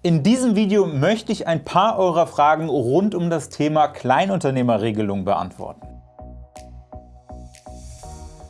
In diesem Video möchte ich ein paar eurer Fragen rund um das Thema Kleinunternehmerregelung beantworten.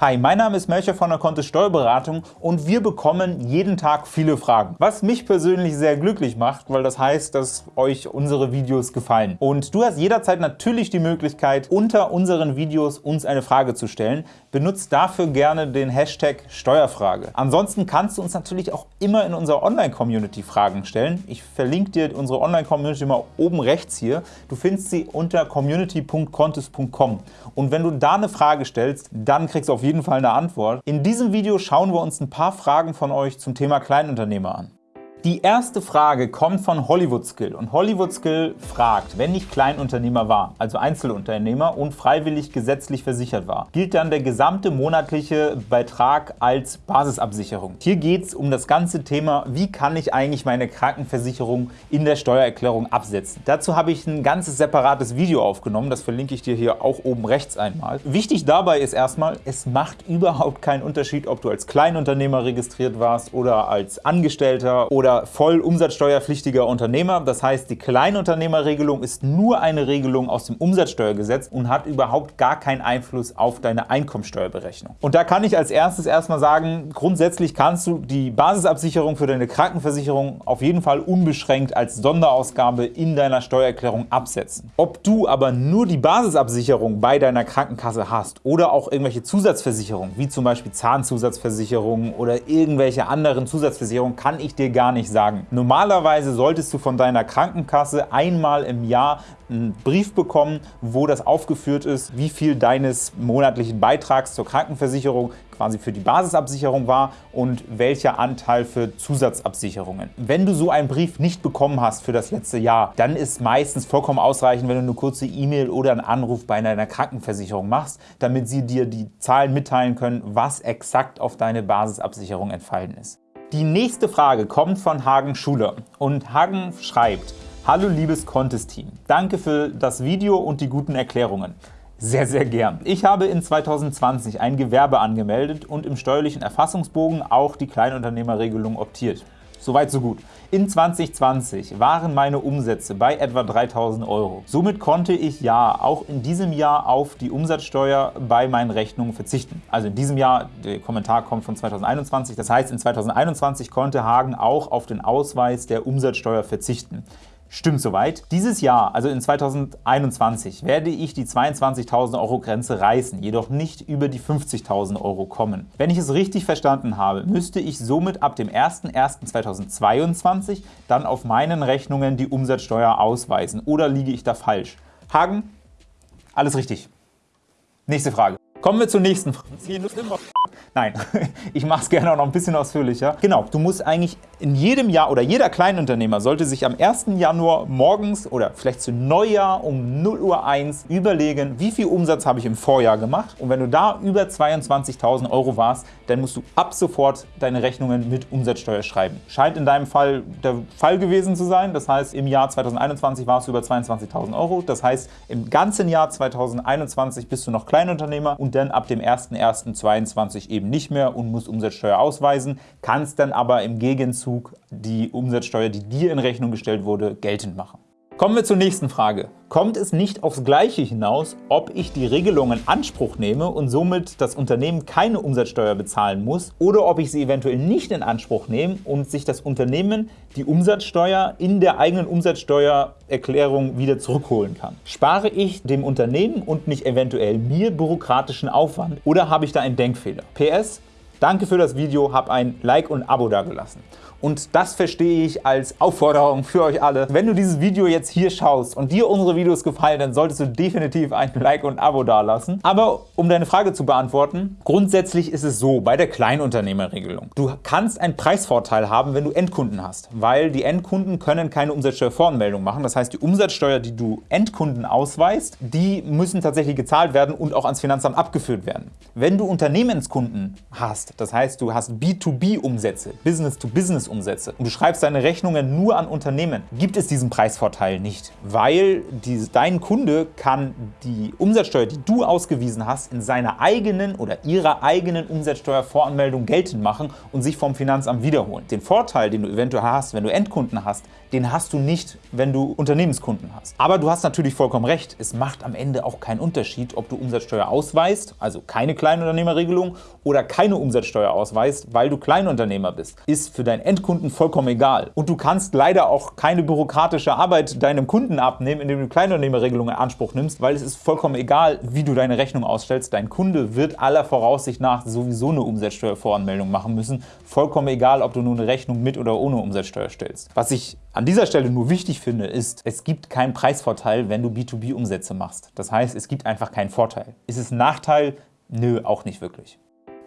Hi, mein Name ist Melcher von der Kontist Steuerberatung und wir bekommen jeden Tag viele Fragen, was mich persönlich sehr glücklich macht, weil das heißt, dass euch unsere Videos gefallen. Und du hast jederzeit natürlich die Möglichkeit, unter unseren Videos uns eine Frage zu stellen. Benutzt dafür gerne den Hashtag Steuerfrage. Ansonsten kannst du uns natürlich auch immer in unserer Online-Community Fragen stellen. Ich verlinke dir unsere Online-Community mal oben rechts hier. Du findest sie unter community.contist.com. Und wenn du da eine Frage stellst, dann kriegst du auf jeden jeden Fall eine Antwort. In diesem Video schauen wir uns ein paar Fragen von euch zum Thema Kleinunternehmer an. Die erste Frage kommt von Hollywood Skill und Hollywood Skill fragt, wenn ich Kleinunternehmer war, also Einzelunternehmer und freiwillig gesetzlich versichert war, gilt dann der gesamte monatliche Beitrag als Basisabsicherung. Hier geht es um das ganze Thema, wie kann ich eigentlich meine Krankenversicherung in der Steuererklärung absetzen. Dazu habe ich ein ganzes separates Video aufgenommen, das verlinke ich dir hier auch oben rechts einmal. Wichtig dabei ist erstmal, es macht überhaupt keinen Unterschied, ob du als Kleinunternehmer registriert warst oder als Angestellter oder oder voll umsatzsteuerpflichtiger Unternehmer. Das heißt, die Kleinunternehmerregelung ist nur eine Regelung aus dem Umsatzsteuergesetz und hat überhaupt gar keinen Einfluss auf deine Einkommensteuerberechnung. Und da kann ich als erstes erstmal sagen, grundsätzlich kannst du die Basisabsicherung für deine Krankenversicherung auf jeden Fall unbeschränkt als Sonderausgabe in deiner Steuererklärung absetzen. Ob du aber nur die Basisabsicherung bei deiner Krankenkasse hast oder auch irgendwelche Zusatzversicherungen, wie zum Beispiel Zahnzusatzversicherungen oder irgendwelche anderen Zusatzversicherungen, kann ich dir gar nicht nicht sagen. Normalerweise solltest du von deiner Krankenkasse einmal im Jahr einen Brief bekommen, wo das aufgeführt ist, wie viel deines monatlichen Beitrags zur Krankenversicherung quasi für die Basisabsicherung war und welcher Anteil für Zusatzabsicherungen. Wenn du so einen Brief nicht bekommen hast für das letzte Jahr, dann ist meistens vollkommen ausreichend, wenn du eine kurze E-Mail oder einen Anruf bei deiner Krankenversicherung machst, damit sie dir die Zahlen mitteilen können, was exakt auf deine Basisabsicherung entfallen ist. Die nächste Frage kommt von Hagen Schuler und Hagen schreibt, Hallo liebes Contest-Team, danke für das Video und die guten Erklärungen. Sehr, sehr gern. Ich habe in 2020 ein Gewerbe angemeldet und im steuerlichen Erfassungsbogen auch die Kleinunternehmerregelung optiert. Soweit so gut. In 2020 waren meine Umsätze bei etwa 3.000 Euro. Somit konnte ich ja auch in diesem Jahr auf die Umsatzsteuer bei meinen Rechnungen verzichten. Also in diesem Jahr, der Kommentar kommt von 2021, das heißt in 2021 konnte Hagen auch auf den Ausweis der Umsatzsteuer verzichten. Stimmt soweit. Dieses Jahr, also in 2021, werde ich die 22.000 Euro Grenze reißen, jedoch nicht über die 50.000 Euro kommen. Wenn ich es richtig verstanden habe, müsste ich somit ab dem 01.01.2022 dann auf meinen Rechnungen die Umsatzsteuer ausweisen. Oder liege ich da falsch? Hagen, alles richtig. Nächste Frage. Kommen wir zur nächsten Frage. Nein, ich mache es gerne auch noch ein bisschen ausführlicher. Genau, du musst eigentlich in jedem Jahr oder jeder Kleinunternehmer sollte sich am 1. Januar morgens oder vielleicht zu Neujahr um 0 Uhr 1 überlegen, wie viel Umsatz habe ich im Vorjahr gemacht und wenn du da über 22.000 Euro warst, dann musst du ab sofort deine Rechnungen mit Umsatzsteuer schreiben. Scheint in deinem Fall der Fall gewesen zu sein, das heißt im Jahr 2021 warst du über 22.000 Euro, das heißt im ganzen Jahr 2021 bist du noch Kleinunternehmer und dann ab dem 01.01.2022 eben nicht mehr und musst Umsatzsteuer ausweisen, kannst dann aber im Gegenzug die Umsatzsteuer, die dir in Rechnung gestellt wurde, geltend machen. Kommen wir zur nächsten Frage. Kommt es nicht aufs Gleiche hinaus, ob ich die Regelung in Anspruch nehme und somit das Unternehmen keine Umsatzsteuer bezahlen muss oder ob ich sie eventuell nicht in Anspruch nehme und sich das Unternehmen die Umsatzsteuer in der eigenen Umsatzsteuererklärung wieder zurückholen kann? Spare ich dem Unternehmen und nicht eventuell mir bürokratischen Aufwand oder habe ich da einen Denkfehler? PS, danke für das Video, hab ein Like und Abo dagelassen. Und das verstehe ich als Aufforderung für euch alle. Wenn du dieses Video jetzt hier schaust und dir unsere Videos gefallen, dann solltest du definitiv ein Like und ein Abo dalassen. Aber um deine Frage zu beantworten, grundsätzlich ist es so bei der Kleinunternehmerregelung. Du kannst einen Preisvorteil haben, wenn du Endkunden hast, weil die Endkunden können keine Umsatzsteuervoranmeldung machen. Das heißt, die Umsatzsteuer, die du Endkunden ausweist, die müssen tatsächlich gezahlt werden und auch ans Finanzamt abgeführt werden. Wenn du Unternehmenskunden hast, das heißt, du hast B2B-Umsätze, Business-to-Business Unternehmensumsätze und du schreibst deine Rechnungen nur an Unternehmen, gibt es diesen Preisvorteil nicht, weil die, dein Kunde kann die Umsatzsteuer, die du ausgewiesen hast, in seiner eigenen oder ihrer eigenen Umsatzsteuervoranmeldung geltend machen und sich vom Finanzamt wiederholen. Den Vorteil, den du eventuell hast, wenn du Endkunden hast, den hast du nicht, wenn du Unternehmenskunden hast. Aber du hast natürlich vollkommen recht, es macht am Ende auch keinen Unterschied, ob du Umsatzsteuer ausweist, also keine Kleinunternehmerregelung, oder keine Umsatzsteuer ausweist, weil du Kleinunternehmer bist. Ist für deinen Endkunden vollkommen egal. Und du kannst leider auch keine bürokratische Arbeit deinem Kunden abnehmen, indem du Kleinunternehmerregelungen in Anspruch nimmst, weil es ist vollkommen egal, wie du deine Rechnung ausstellst. Dein Kunde wird aller Voraussicht nach sowieso eine Umsatzsteuervoranmeldung machen müssen. Vollkommen egal, ob du nur eine Rechnung mit oder ohne Umsatzsteuer stellst. Was ich an dieser Stelle nur wichtig finde, ist, es gibt keinen Preisvorteil, wenn du B2B-Umsätze machst. Das heißt, es gibt einfach keinen Vorteil. Ist es ein Nachteil? Nö, auch nicht wirklich.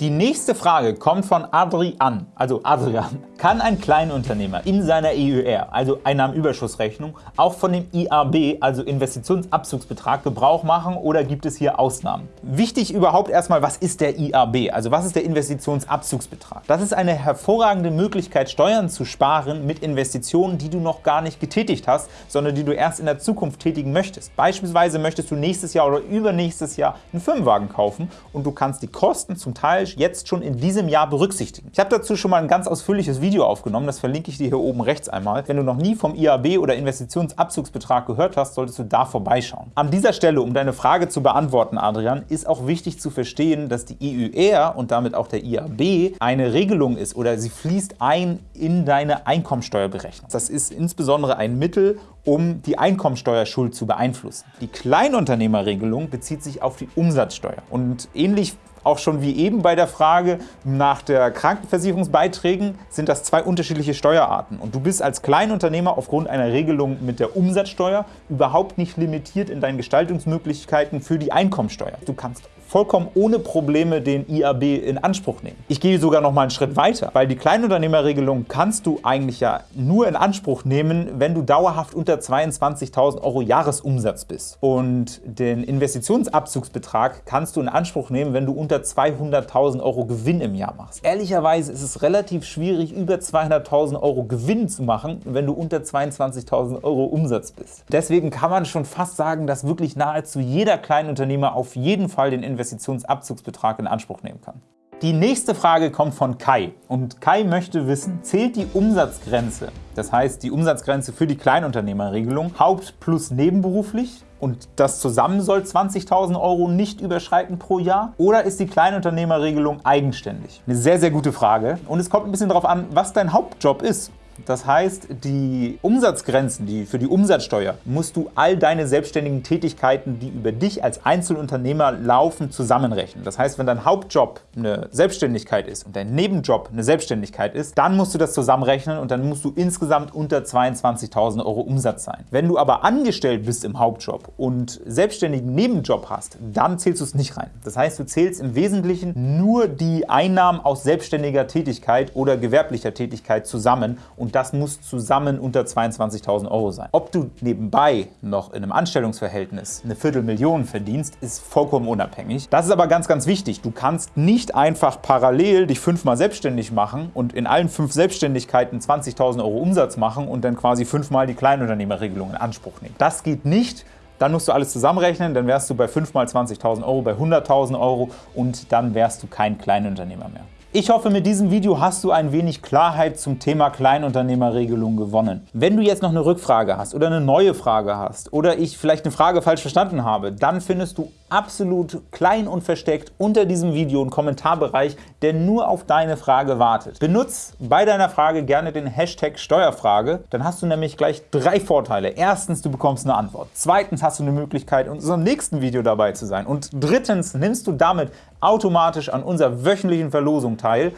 Die nächste Frage kommt von Adrian, also Adrian. Kann ein Kleinunternehmer in seiner EUR, also Einnahmenüberschussrechnung, auch von dem IAB, also Investitionsabzugsbetrag, Gebrauch machen oder gibt es hier Ausnahmen? Wichtig überhaupt erstmal, was ist der IAB, also was ist der Investitionsabzugsbetrag? Das ist eine hervorragende Möglichkeit, Steuern zu sparen mit Investitionen, die du noch gar nicht getätigt hast, sondern die du erst in der Zukunft tätigen möchtest. Beispielsweise möchtest du nächstes Jahr oder übernächstes Jahr einen Firmenwagen kaufen und du kannst die Kosten zum Teil jetzt schon in diesem Jahr berücksichtigen. Ich habe dazu schon mal ein ganz ausführliches Video aufgenommen, das verlinke ich dir hier oben rechts einmal. Wenn du noch nie vom IAB oder Investitionsabzugsbetrag gehört hast, solltest du da vorbeischauen. An dieser Stelle, um deine Frage zu beantworten, Adrian, ist auch wichtig zu verstehen, dass die EUR und damit auch der IAB eine Regelung ist oder sie fließt ein in deine Einkommensteuerberechnung. Das ist insbesondere ein Mittel, um die Einkommensteuerschuld zu beeinflussen. Die Kleinunternehmerregelung bezieht sich auf die Umsatzsteuer. Und ähnlich auch schon wie eben bei der Frage nach der Krankenversicherungsbeiträgen sind das zwei unterschiedliche Steuerarten. Und du bist als Kleinunternehmer aufgrund einer Regelung mit der Umsatzsteuer überhaupt nicht limitiert in deinen Gestaltungsmöglichkeiten für die Einkommensteuer. Du kannst vollkommen ohne Probleme den IAB in Anspruch nehmen. Ich gehe sogar noch mal einen Schritt weiter, weil die Kleinunternehmerregelung kannst du eigentlich ja nur in Anspruch nehmen, wenn du dauerhaft unter 22.000 Euro Jahresumsatz bist. Und den Investitionsabzugsbetrag kannst du in Anspruch nehmen, wenn du unter 200.000 Euro Gewinn im Jahr machst. Ehrlicherweise ist es relativ schwierig, über 200.000 Euro Gewinn zu machen, wenn du unter 22.000 Euro Umsatz bist. Deswegen kann man schon fast sagen, dass wirklich nahezu jeder Kleinunternehmer auf jeden Fall den Investitionsabzugsbetrag Investitionsabzugsbetrag in Anspruch nehmen kann. Die nächste Frage kommt von Kai und Kai möchte wissen, zählt die Umsatzgrenze, das heißt die Umsatzgrenze für die Kleinunternehmerregelung, haupt- plus nebenberuflich und das zusammen soll 20.000 Euro nicht überschreiten pro Jahr? Oder ist die Kleinunternehmerregelung eigenständig? Eine sehr, sehr gute Frage und es kommt ein bisschen darauf an, was dein Hauptjob ist. Das heißt, die Umsatzgrenzen, die für die Umsatzsteuer, musst du all deine selbstständigen Tätigkeiten, die über dich als Einzelunternehmer laufen, zusammenrechnen. Das heißt, wenn dein Hauptjob eine Selbstständigkeit ist und dein Nebenjob eine Selbstständigkeit ist, dann musst du das zusammenrechnen und dann musst du insgesamt unter 22.000 Euro Umsatz sein. Wenn du aber angestellt bist im Hauptjob und selbstständigen Nebenjob hast, dann zählst du es nicht rein. Das heißt, du zählst im Wesentlichen nur die Einnahmen aus selbstständiger Tätigkeit oder gewerblicher Tätigkeit zusammen und und das muss zusammen unter 22.000 Euro sein. Ob du nebenbei noch in einem Anstellungsverhältnis eine Viertelmillion verdienst, ist vollkommen unabhängig. Das ist aber ganz, ganz wichtig. Du kannst nicht einfach parallel dich fünfmal selbstständig machen und in allen fünf Selbstständigkeiten 20.000 Euro Umsatz machen und dann quasi fünfmal die Kleinunternehmerregelung in Anspruch nehmen. Das geht nicht. Dann musst du alles zusammenrechnen, dann wärst du bei 5 mal 20.000 Euro bei 100.000 Euro und dann wärst du kein Kleinunternehmer mehr. Ich hoffe, mit diesem Video hast du ein wenig Klarheit zum Thema Kleinunternehmerregelung gewonnen. Wenn du jetzt noch eine Rückfrage hast oder eine neue Frage hast oder ich vielleicht eine Frage falsch verstanden habe, dann findest du absolut klein und versteckt unter diesem Video einen Kommentarbereich, der nur auf deine Frage wartet. Benutz bei deiner Frage gerne den Hashtag Steuerfrage, dann hast du nämlich gleich drei Vorteile. Erstens, du bekommst eine Antwort. Zweitens hast du eine Möglichkeit, in unserem nächsten Video dabei zu sein. Und drittens nimmst du damit automatisch an unserer wöchentlichen Verlosung teil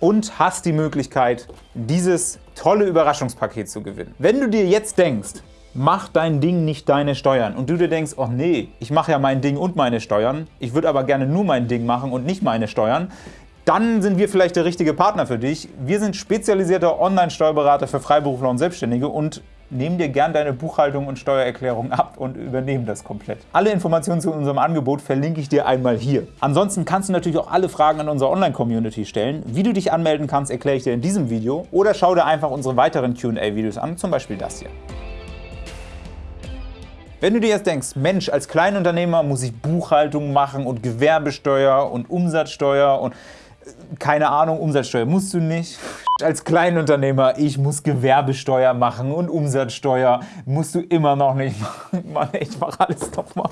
und hast die Möglichkeit, dieses tolle Überraschungspaket zu gewinnen. Wenn du dir jetzt denkst, mach dein Ding nicht deine Steuern und du dir denkst, oh nee, ich mache ja mein Ding und meine Steuern, ich würde aber gerne nur mein Ding machen und nicht meine Steuern, dann sind wir vielleicht der richtige Partner für dich. Wir sind spezialisierter Online-Steuerberater für Freiberufler und Selbstständige und nehmen dir gern deine Buchhaltung und Steuererklärung ab und übernehmen das komplett. Alle Informationen zu unserem Angebot verlinke ich dir einmal hier. Ansonsten kannst du natürlich auch alle Fragen an unsere Online-Community stellen. Wie du dich anmelden kannst, erkläre ich dir in diesem Video oder schau dir einfach unsere weiteren Q&A-Videos an, zum Beispiel das hier. Wenn du dir jetzt denkst, Mensch, als Kleinunternehmer muss ich Buchhaltung machen und Gewerbesteuer und Umsatzsteuer und äh, keine Ahnung, Umsatzsteuer musst du nicht. Als Kleinunternehmer, ich muss Gewerbesteuer machen und Umsatzsteuer musst du immer noch nicht machen. Mann, ich mache alles nochmal.